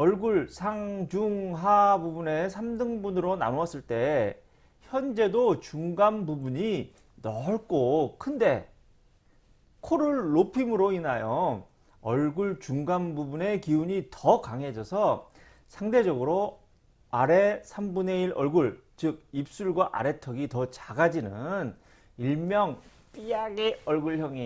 얼굴 상중하 부분의 3등분으로 나누었을 때 현재도 중간 부분이 넓고 큰데 코를 높임으로 인하여 얼굴 중간 부분의 기운이 더 강해져서 상대적으로 아래 3분의 1 얼굴 즉 입술과 아래턱이 더 작아지는 일명 삐약의 얼굴형이